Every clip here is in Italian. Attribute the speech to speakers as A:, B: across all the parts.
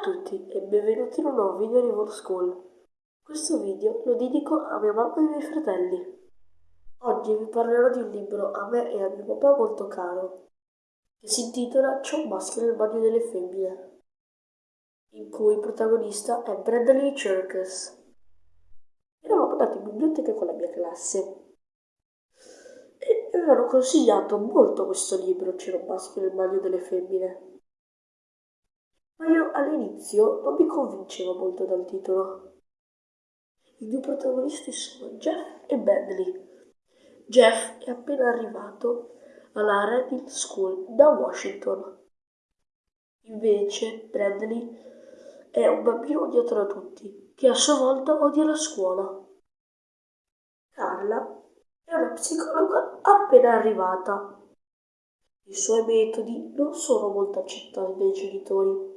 A: a tutti e benvenuti in un nuovo video di World School. Questo video lo dedico a mia mamma e ai miei fratelli. Oggi vi parlerò di un libro a me e a mio papà molto caro, che si intitola C'è un maschio nel bagno delle femmine, in cui il protagonista è Bradley Circus. Eravamo andati in biblioteca con la mia classe e mi avevano consigliato molto questo libro C'era un maschio nel bagno delle femmine ma io all'inizio non mi convincevo molto dal titolo. I due protagonisti sono Jeff e Bentley. Jeff è appena arrivato alla Reading School da Washington. Invece Bradley è un bambino odiato da tutti, che a sua volta odia la scuola. Carla è una psicologa appena arrivata. I suoi metodi non sono molto accettati dai genitori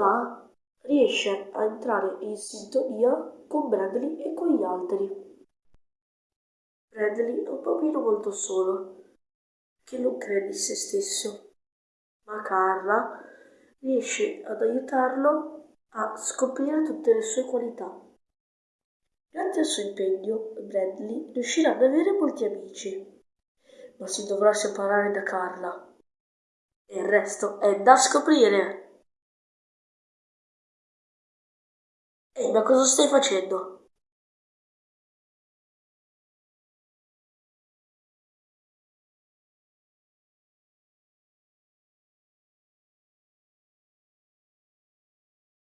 A: ma riesce a entrare in sintonia con Bradley e con gli altri. Bradley è un bambino molto solo, che non crede in se stesso, ma Carla riesce ad aiutarlo a scoprire tutte le sue qualità. Grazie al suo impegno, Bradley riuscirà ad avere molti amici, ma si dovrà separare da Carla. E il resto è da scoprire! Ehi, ma cosa stai facendo?